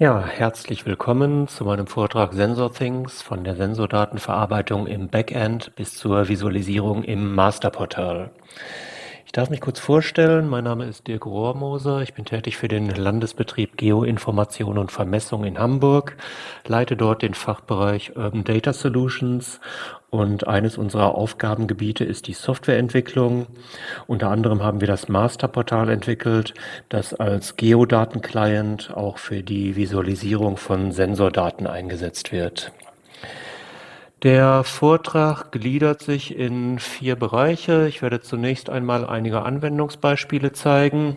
Ja, herzlich willkommen zu meinem Vortrag SensorThings von der Sensordatenverarbeitung im Backend bis zur Visualisierung im Masterportal. Ich darf mich kurz vorstellen. Mein Name ist Dirk Rohrmoser. Ich bin tätig für den Landesbetrieb Geoinformation und Vermessung in Hamburg, leite dort den Fachbereich Urban Data Solutions und eines unserer Aufgabengebiete ist die Softwareentwicklung. Unter anderem haben wir das Masterportal entwickelt, das als Geodatenclient auch für die Visualisierung von Sensordaten eingesetzt wird. Der Vortrag gliedert sich in vier Bereiche. Ich werde zunächst einmal einige Anwendungsbeispiele zeigen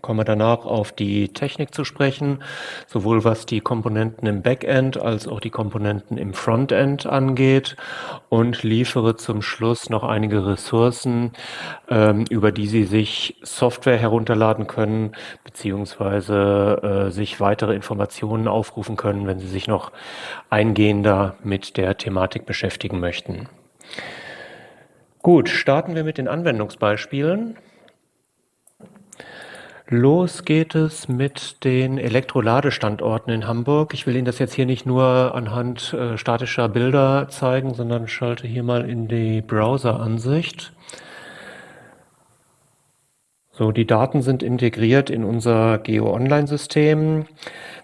komme danach auf die Technik zu sprechen, sowohl was die Komponenten im Backend als auch die Komponenten im Frontend angeht und liefere zum Schluss noch einige Ressourcen, ähm, über die Sie sich Software herunterladen können, beziehungsweise äh, sich weitere Informationen aufrufen können, wenn Sie sich noch eingehender mit der Thematik beschäftigen möchten. Gut, starten wir mit den Anwendungsbeispielen. Los geht es mit den Elektroladestandorten in Hamburg. Ich will Ihnen das jetzt hier nicht nur anhand äh, statischer Bilder zeigen, sondern schalte hier mal in die Browser-Ansicht. So, die Daten sind integriert in unser Geo-Online-System,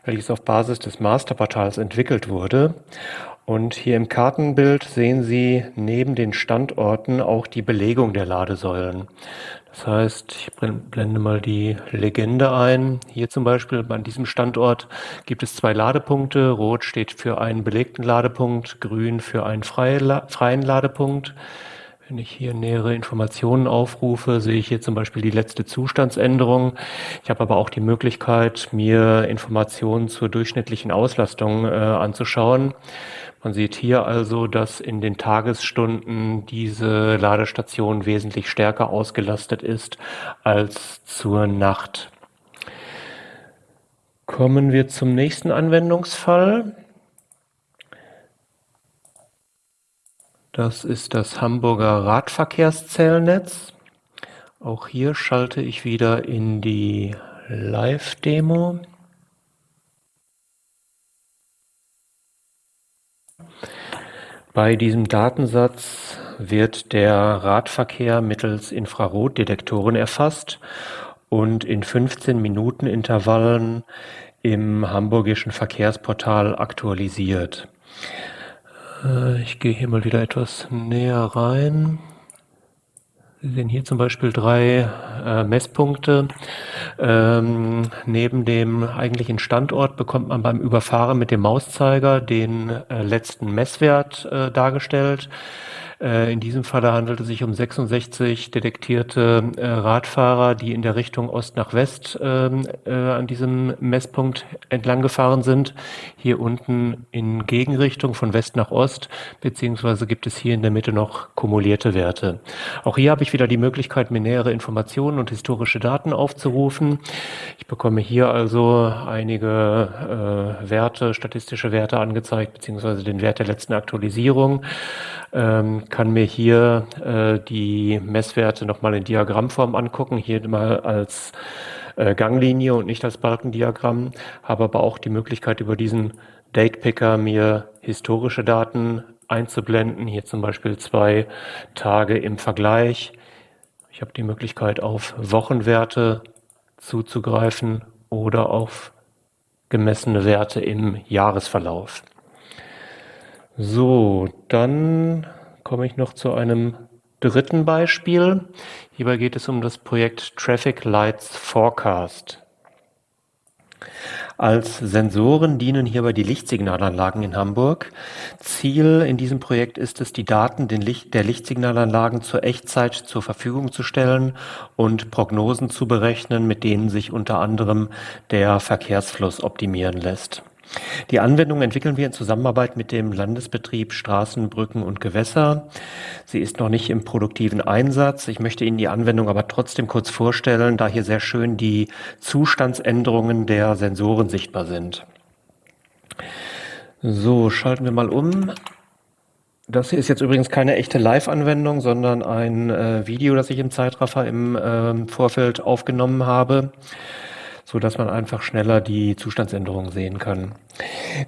welches auf Basis des Masterportals entwickelt wurde. Und hier im Kartenbild sehen Sie neben den Standorten auch die Belegung der Ladesäulen. Das heißt, ich blende mal die Legende ein. Hier zum Beispiel an diesem Standort gibt es zwei Ladepunkte. Rot steht für einen belegten Ladepunkt, grün für einen freien Ladepunkt. Wenn ich hier nähere Informationen aufrufe, sehe ich hier zum Beispiel die letzte Zustandsänderung. Ich habe aber auch die Möglichkeit, mir Informationen zur durchschnittlichen Auslastung äh, anzuschauen. Man sieht hier also, dass in den Tagesstunden diese Ladestation wesentlich stärker ausgelastet ist als zur Nacht. Kommen wir zum nächsten Anwendungsfall. Das ist das Hamburger Radverkehrszählnetz. Auch hier schalte ich wieder in die Live-Demo. Bei diesem Datensatz wird der Radverkehr mittels Infrarotdetektoren erfasst und in 15 Minuten Intervallen im hamburgischen Verkehrsportal aktualisiert. Äh, ich gehe hier mal wieder etwas näher rein. Sie sehen hier zum Beispiel drei äh, Messpunkte. Ähm, neben dem eigentlichen Standort bekommt man beim Überfahren mit dem Mauszeiger den äh, letzten Messwert äh, dargestellt. Äh, in diesem Falle handelt es sich um 66 detektierte äh, Radfahrer, die in der Richtung Ost nach West ähm, äh, an diesem Messpunkt entlang gefahren sind. Hier unten in Gegenrichtung von West nach Ost, beziehungsweise gibt es hier in der Mitte noch kumulierte Werte. Auch hier habe ich wieder die Möglichkeit, mir nähere Informationen und historische Daten aufzurufen. Ich bekomme hier also einige äh, Werte, statistische Werte angezeigt, beziehungsweise den Wert der letzten Aktualisierung kann mir hier äh, die Messwerte nochmal in Diagrammform angucken, hier mal als äh, Ganglinie und nicht als Balkendiagramm, habe aber auch die Möglichkeit über diesen Date Picker mir historische Daten einzublenden, hier zum Beispiel zwei Tage im Vergleich. Ich habe die Möglichkeit auf Wochenwerte zuzugreifen oder auf gemessene Werte im Jahresverlauf. So, dann komme ich noch zu einem dritten Beispiel. Hierbei geht es um das Projekt Traffic Lights Forecast. Als Sensoren dienen hierbei die Lichtsignalanlagen in Hamburg. Ziel in diesem Projekt ist es, die Daten der Lichtsignalanlagen zur Echtzeit zur Verfügung zu stellen und Prognosen zu berechnen, mit denen sich unter anderem der Verkehrsfluss optimieren lässt. Die Anwendung entwickeln wir in Zusammenarbeit mit dem Landesbetrieb Straßen, Brücken und Gewässer. Sie ist noch nicht im produktiven Einsatz. Ich möchte Ihnen die Anwendung aber trotzdem kurz vorstellen, da hier sehr schön die Zustandsänderungen der Sensoren sichtbar sind. So, schalten wir mal um. Das hier ist jetzt übrigens keine echte Live-Anwendung, sondern ein äh, Video, das ich im Zeitraffer im äh, Vorfeld aufgenommen habe. So dass man einfach schneller die Zustandsänderungen sehen kann.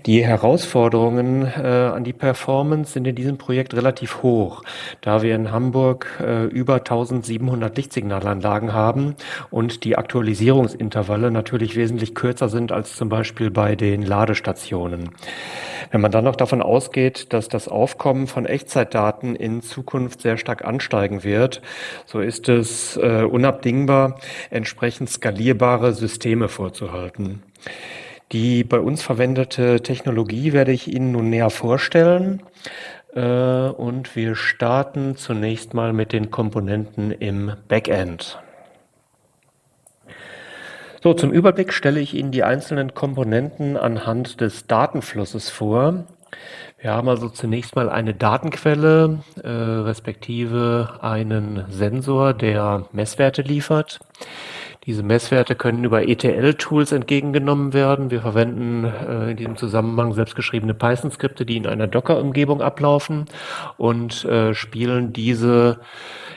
Die Herausforderungen äh, an die Performance sind in diesem Projekt relativ hoch, da wir in Hamburg äh, über 1700 Lichtsignalanlagen haben und die Aktualisierungsintervalle natürlich wesentlich kürzer sind als zum Beispiel bei den Ladestationen. Wenn man dann noch davon ausgeht, dass das Aufkommen von Echtzeitdaten in Zukunft sehr stark ansteigen wird, so ist es äh, unabdingbar, entsprechend skalierbare Systeme vorzuhalten. Die bei uns verwendete Technologie werde ich Ihnen nun näher vorstellen. Äh, und wir starten zunächst mal mit den Komponenten im Backend. So, zum Überblick stelle ich Ihnen die einzelnen Komponenten anhand des Datenflusses vor. Wir haben also zunächst mal eine Datenquelle, äh, respektive einen Sensor, der Messwerte liefert. Diese Messwerte können über ETL-Tools entgegengenommen werden. Wir verwenden äh, in diesem Zusammenhang selbstgeschriebene Python-Skripte, die in einer Docker-Umgebung ablaufen und äh, spielen diese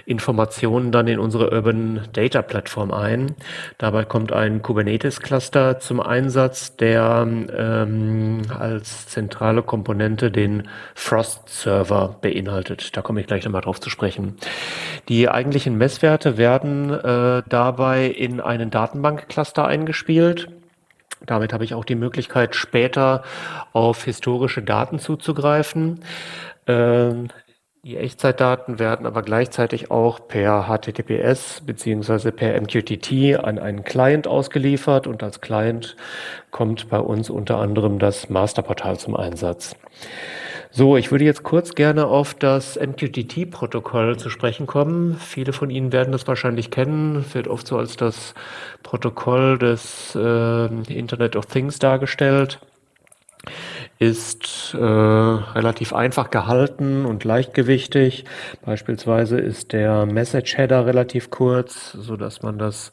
Informationen dann in unsere Urban Data Plattform ein. Dabei kommt ein Kubernetes Cluster zum Einsatz, der ähm, als zentrale Komponente den Frost Server beinhaltet. Da komme ich gleich nochmal drauf zu sprechen. Die eigentlichen Messwerte werden äh, dabei in einen Datenbank-Cluster eingespielt. Damit habe ich auch die Möglichkeit, später auf historische Daten zuzugreifen. Ähm, die Echtzeitdaten werden aber gleichzeitig auch per HTTPS beziehungsweise per MQTT an einen Client ausgeliefert und als Client kommt bei uns unter anderem das Masterportal zum Einsatz. So, ich würde jetzt kurz gerne auf das MQTT-Protokoll zu sprechen kommen. Viele von Ihnen werden das wahrscheinlich kennen, wird oft so als das Protokoll des äh, Internet of Things dargestellt ist äh, relativ einfach gehalten und leichtgewichtig. Beispielsweise ist der Message Header relativ kurz, so dass man das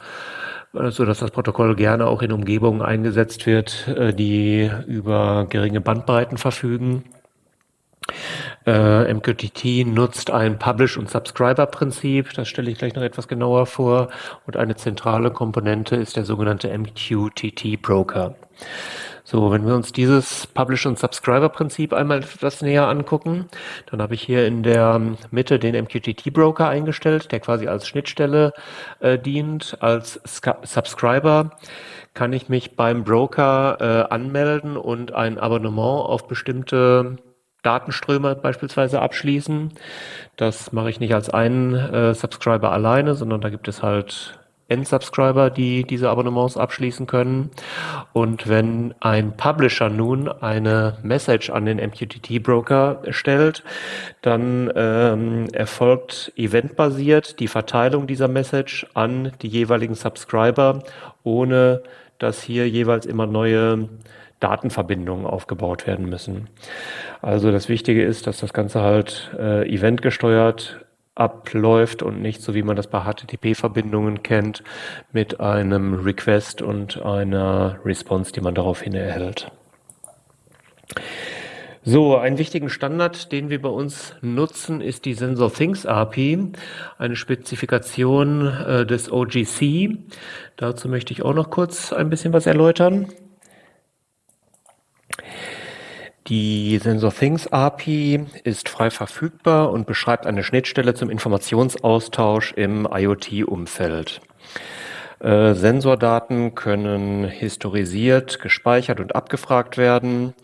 so dass das Protokoll gerne auch in Umgebungen eingesetzt wird, äh, die über geringe Bandbreiten verfügen. Äh, MQTT nutzt ein Publish- und Subscriber-Prinzip, das stelle ich gleich noch etwas genauer vor. Und eine zentrale Komponente ist der sogenannte MQTT-Broker. So, wenn wir uns dieses Publish- und Subscriber-Prinzip einmal etwas näher angucken, dann habe ich hier in der Mitte den MQTT-Broker eingestellt, der quasi als Schnittstelle äh, dient. Als Sc Subscriber kann ich mich beim Broker äh, anmelden und ein Abonnement auf bestimmte Datenströme beispielsweise abschließen. Das mache ich nicht als einen äh, Subscriber alleine, sondern da gibt es halt Endsubscriber, die diese Abonnements abschließen können. Und wenn ein Publisher nun eine Message an den MQTT-Broker stellt, dann ähm, erfolgt eventbasiert die Verteilung dieser Message an die jeweiligen Subscriber, ohne dass hier jeweils immer neue Datenverbindungen aufgebaut werden müssen. Also das Wichtige ist, dass das Ganze halt äh, eventgesteuert abläuft und nicht so wie man das bei HTTP-Verbindungen kennt, mit einem Request und einer Response, die man daraufhin erhält. So, einen wichtigen Standard, den wir bei uns nutzen, ist die SensorThings API, eine Spezifikation äh, des OGC. Dazu möchte ich auch noch kurz ein bisschen was erläutern. Die SensorThings API ist frei verfügbar und beschreibt eine Schnittstelle zum Informationsaustausch im IoT-Umfeld. Äh, Sensordaten können historisiert, gespeichert und abgefragt werden.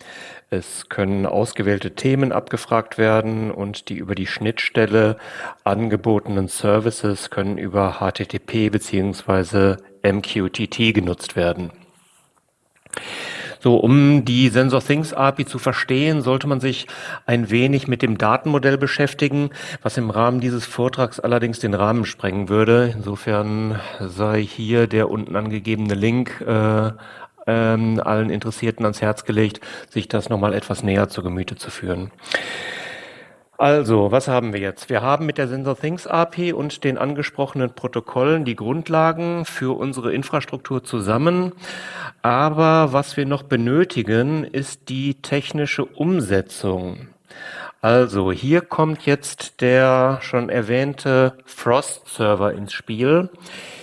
Es können ausgewählte Themen abgefragt werden und die über die Schnittstelle angebotenen Services können über HTTP bzw. MQTT genutzt werden. So, um die SensorThings API zu verstehen, sollte man sich ein wenig mit dem Datenmodell beschäftigen, was im Rahmen dieses Vortrags allerdings den Rahmen sprengen würde. Insofern sei hier der unten angegebene Link äh, ähm, allen Interessierten ans Herz gelegt, sich das nochmal etwas näher zu Gemüte zu führen. Also, was haben wir jetzt? Wir haben mit der SensorThings API und den angesprochenen Protokollen die Grundlagen für unsere Infrastruktur zusammen. Aber was wir noch benötigen, ist die technische Umsetzung. Also, hier kommt jetzt der schon erwähnte Frost-Server ins Spiel.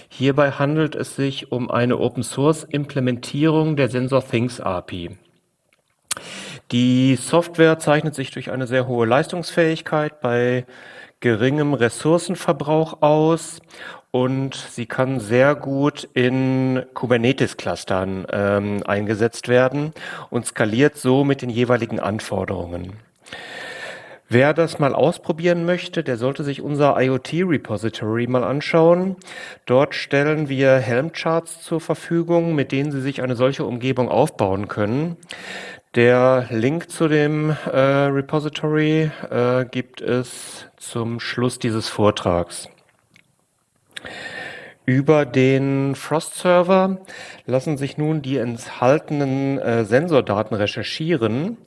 Hierbei handelt es sich um eine Open-Source-Implementierung der SensorThings API. Die Software zeichnet sich durch eine sehr hohe Leistungsfähigkeit bei geringem Ressourcenverbrauch aus und sie kann sehr gut in Kubernetes-Clustern ähm, eingesetzt werden und skaliert so mit den jeweiligen Anforderungen. Wer das mal ausprobieren möchte, der sollte sich unser IoT-Repository mal anschauen. Dort stellen wir Helm-Charts zur Verfügung, mit denen Sie sich eine solche Umgebung aufbauen können. Der Link zu dem äh, Repository äh, gibt es zum Schluss dieses Vortrags. Über den Frost-Server lassen sich nun die enthaltenen äh, Sensordaten recherchieren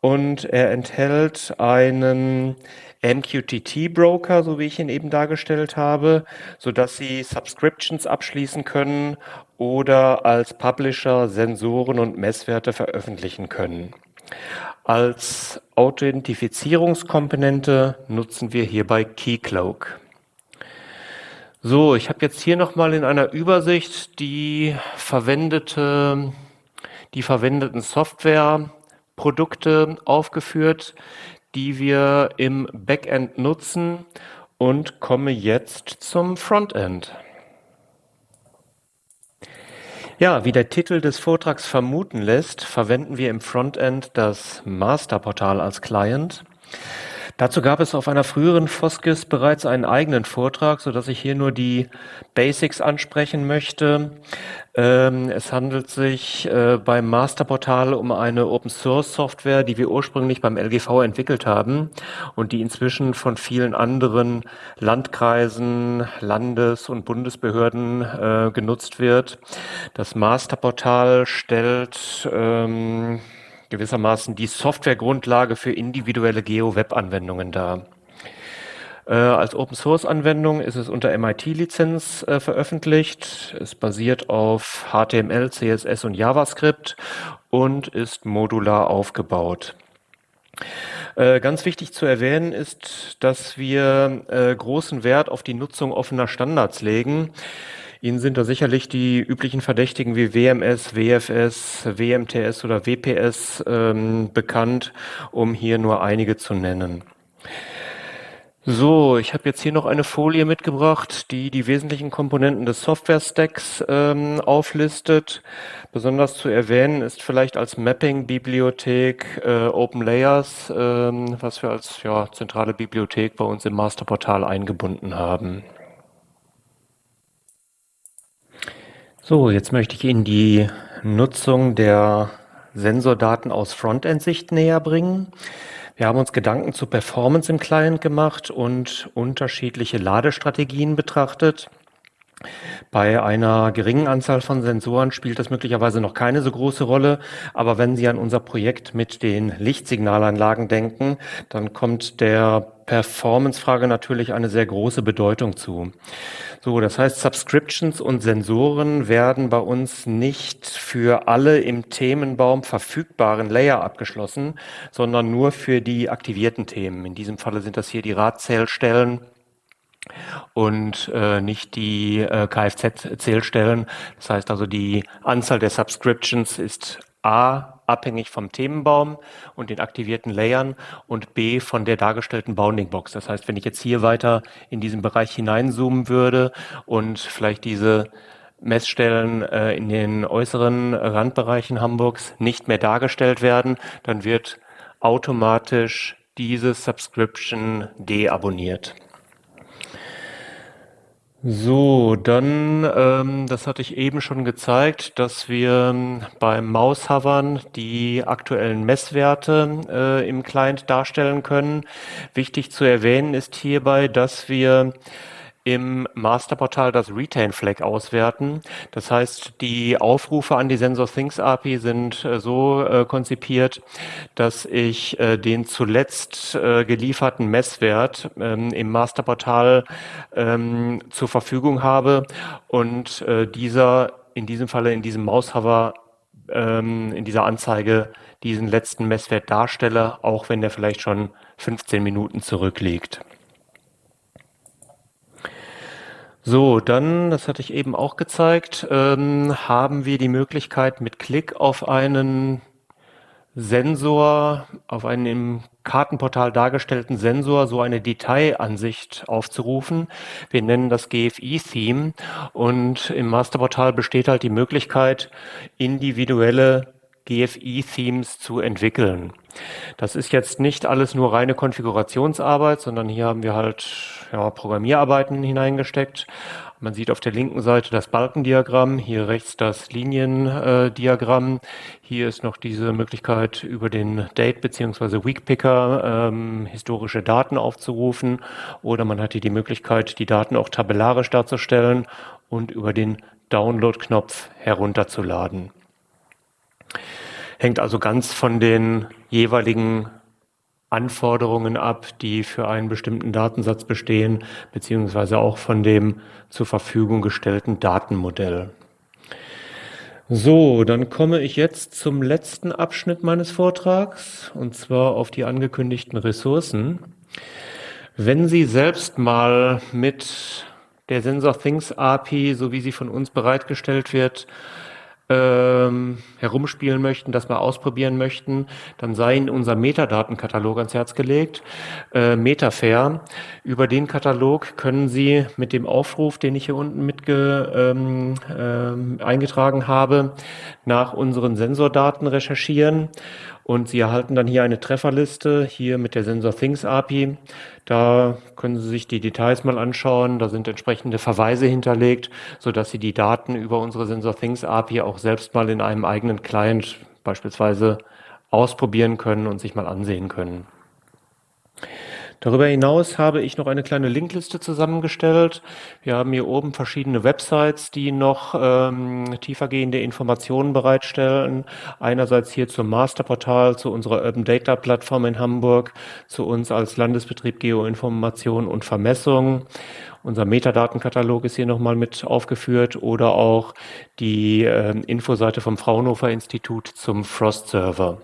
und er enthält einen MQTT-Broker, so wie ich ihn eben dargestellt habe, so dass Sie Subscriptions abschließen können oder als Publisher Sensoren und Messwerte veröffentlichen können. Als Authentifizierungskomponente nutzen wir hierbei Keycloak. So, ich habe jetzt hier nochmal in einer Übersicht die verwendete, die verwendeten Softwareprodukte aufgeführt, die wir im Backend nutzen und komme jetzt zum Frontend. Ja, wie der Titel des Vortrags vermuten lässt, verwenden wir im Frontend das Masterportal als Client. Dazu gab es auf einer früheren Foskis bereits einen eigenen Vortrag, so dass ich hier nur die Basics ansprechen möchte. Ähm, es handelt sich äh, beim Masterportal um eine Open-Source-Software, die wir ursprünglich beim LGV entwickelt haben und die inzwischen von vielen anderen Landkreisen, Landes- und Bundesbehörden äh, genutzt wird. Das Masterportal stellt ähm, gewissermaßen die Softwaregrundlage für individuelle Geo-Web-Anwendungen dar. Äh, als Open-Source-Anwendung ist es unter MIT-Lizenz äh, veröffentlicht. Es basiert auf HTML, CSS und JavaScript und ist modular aufgebaut. Äh, ganz wichtig zu erwähnen ist, dass wir äh, großen Wert auf die Nutzung offener Standards legen. Ihnen sind da sicherlich die üblichen Verdächtigen wie WMS, WFS, WMTS oder WPS ähm, bekannt, um hier nur einige zu nennen. So, ich habe jetzt hier noch eine Folie mitgebracht, die die wesentlichen Komponenten des Software-Stacks ähm, auflistet. Besonders zu erwähnen ist vielleicht als Mapping-Bibliothek äh, Open Layers, ähm, was wir als ja, zentrale Bibliothek bei uns im Masterportal eingebunden haben. So, jetzt möchte ich Ihnen die Nutzung der Sensordaten aus Frontend-Sicht näher bringen. Wir haben uns Gedanken zu Performance im Client gemacht und unterschiedliche Ladestrategien betrachtet. Bei einer geringen Anzahl von Sensoren spielt das möglicherweise noch keine so große Rolle, aber wenn Sie an unser Projekt mit den Lichtsignalanlagen denken, dann kommt der Performance-Frage natürlich eine sehr große Bedeutung zu. So, das heißt, Subscriptions und Sensoren werden bei uns nicht für alle im Themenbaum verfügbaren Layer abgeschlossen, sondern nur für die aktivierten Themen. In diesem Falle sind das hier die Radzählstellen und äh, nicht die äh, Kfz-Zählstellen. Das heißt also, die Anzahl der Subscriptions ist A abhängig vom Themenbaum und den aktivierten Layern und B von der dargestellten Bounding Box. Das heißt, wenn ich jetzt hier weiter in diesen Bereich hineinzoomen würde und vielleicht diese Messstellen äh, in den äußeren Randbereichen Hamburgs nicht mehr dargestellt werden, dann wird automatisch diese Subscription deabonniert. So, dann, ähm, das hatte ich eben schon gezeigt, dass wir ähm, beim Maushovern die aktuellen Messwerte äh, im Client darstellen können. Wichtig zu erwähnen ist hierbei, dass wir im Masterportal das Retain Flag auswerten. Das heißt, die Aufrufe an die SensorThings API sind äh, so äh, konzipiert, dass ich äh, den zuletzt äh, gelieferten Messwert ähm, im Masterportal ähm, zur Verfügung habe und äh, dieser in diesem Falle in diesem Maushover ähm, in dieser Anzeige diesen letzten Messwert darstelle, auch wenn der vielleicht schon 15 Minuten zurückliegt. So, dann, das hatte ich eben auch gezeigt, ähm, haben wir die Möglichkeit mit Klick auf einen Sensor, auf einen im Kartenportal dargestellten Sensor so eine Detailansicht aufzurufen. Wir nennen das GFI-Theme und im Masterportal besteht halt die Möglichkeit, individuelle GFI-Themes zu entwickeln. Das ist jetzt nicht alles nur reine Konfigurationsarbeit, sondern hier haben wir halt ja, Programmierarbeiten hineingesteckt. Man sieht auf der linken Seite das Balkendiagramm, hier rechts das Liniendiagramm. hier ist noch diese Möglichkeit, über den Date- bzw. Weekpicker ähm, historische Daten aufzurufen. Oder man hat hier die Möglichkeit, die Daten auch tabellarisch darzustellen und über den Download-Knopf herunterzuladen. Hängt also ganz von den jeweiligen Anforderungen ab, die für einen bestimmten Datensatz bestehen, beziehungsweise auch von dem zur Verfügung gestellten Datenmodell. So, dann komme ich jetzt zum letzten Abschnitt meines Vortrags, und zwar auf die angekündigten Ressourcen. Wenn Sie selbst mal mit der Sensor Things API, so wie sie von uns bereitgestellt wird, ähm, herumspielen möchten, das mal ausprobieren möchten, dann sei Ihnen unser Metadatenkatalog ans Herz gelegt, äh, Metafair. Über den Katalog können Sie mit dem Aufruf, den ich hier unten mitge, ähm, äh, eingetragen habe, nach unseren Sensordaten recherchieren und Sie erhalten dann hier eine Trefferliste, hier mit der Sensor Things API. Da können Sie sich die Details mal anschauen. Da sind entsprechende Verweise hinterlegt, sodass Sie die Daten über unsere Sensor Things API auch selbst mal in einem eigenen Client beispielsweise ausprobieren können und sich mal ansehen können. Darüber hinaus habe ich noch eine kleine Linkliste zusammengestellt. Wir haben hier oben verschiedene Websites, die noch ähm, tiefergehende Informationen bereitstellen. Einerseits hier zum Masterportal, zu unserer Urban Data Plattform in Hamburg, zu uns als Landesbetrieb Geoinformation und Vermessung. Unser Metadatenkatalog ist hier nochmal mit aufgeführt oder auch die äh, Infoseite vom Fraunhofer Institut zum Frost Server.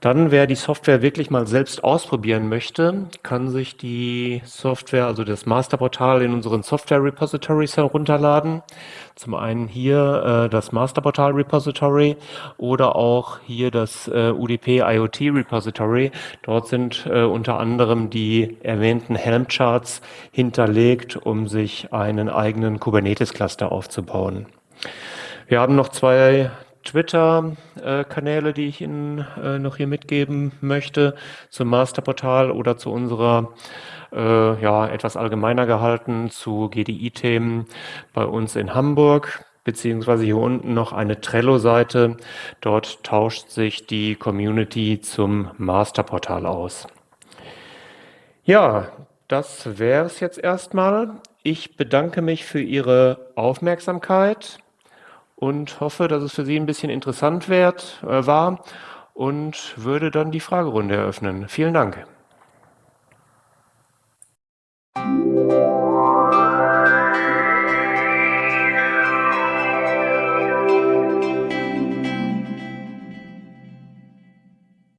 Dann, wer die Software wirklich mal selbst ausprobieren möchte, kann sich die Software, also das Masterportal in unseren Software Repositories herunterladen. Zum einen hier äh, das Masterportal Repository oder auch hier das äh, UDP IoT Repository. Dort sind äh, unter anderem die erwähnten Helm-Charts hinterlegt, um sich einen eigenen Kubernetes-Cluster aufzubauen. Wir haben noch zwei Twitter-Kanäle, die ich Ihnen äh, noch hier mitgeben möchte, zum Masterportal oder zu unserer äh, ja, etwas allgemeiner gehalten zu GDI-Themen bei uns in Hamburg beziehungsweise hier unten noch eine Trello-Seite. Dort tauscht sich die Community zum Masterportal aus. Ja, das wäre es jetzt erstmal. Ich bedanke mich für Ihre Aufmerksamkeit und hoffe, dass es für Sie ein bisschen interessant wird, äh, war und würde dann die Fragerunde eröffnen. Vielen Dank.